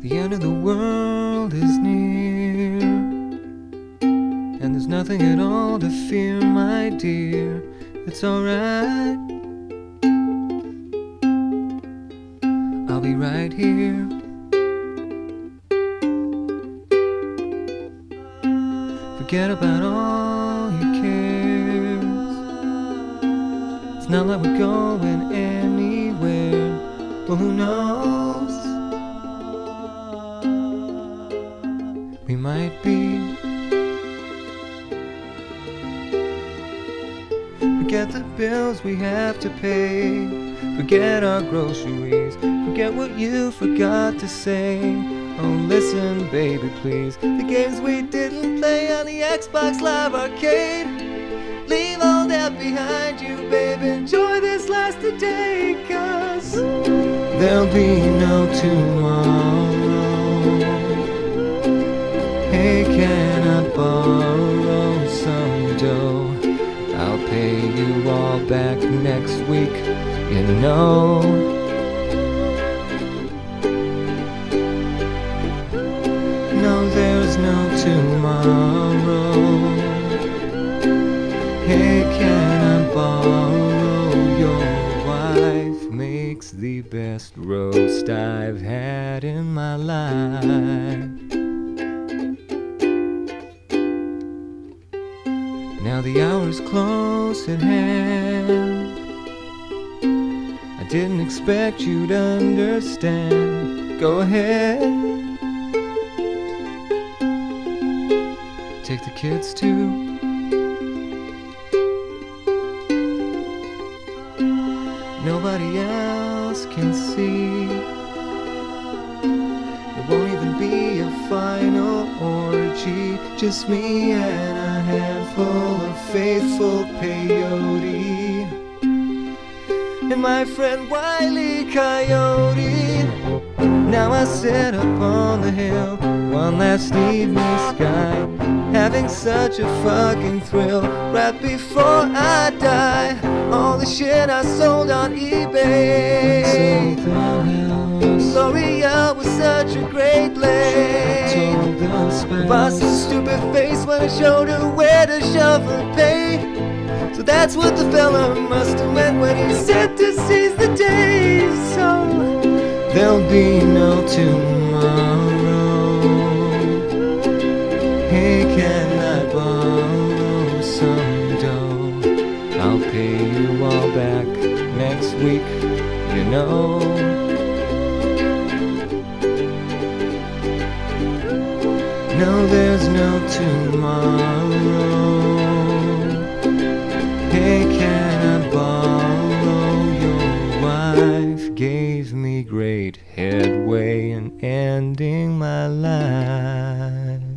The end of the world is near, and there's nothing at all to fear, my dear. It's alright. I'll be right here. Forget about all your cares. It's not like we're going anywhere. Well, who knows? Might be. Forget the bills we have to pay. Forget our groceries. Forget what you forgot to say. Oh, listen, baby, please. The games we didn't play on the Xbox Live Arcade. Leave all that behind you, babe. Enjoy this last day, cause there'll be no tomorrow. You all back next week, you know. No, there's no tomorrow. Hey, can I borrow your wife? Makes the best roast I've had in my life. Now the hour's close at hand. I didn't expect you'd understand. Go ahead. Take the kids too. Nobody else can see. Just me and a handful of faithful peyote. And my friend Wiley Coyote. Now I sit up on the hill, one last evening sky, having such a fucking thrill right before I die. All the shit I sold on eBay. L'Oreal was such a great Bust a stupid face when I showed her where to shove her pay. So that's what the fella must have meant when he said to seize the day. So there'll be no tomorrow. Hey, can I borrow some dough? I'll pay you all back next week, you know. No, there's no tomorrow. Hey, can I borrow your wife? Gave me great headway in ending my life.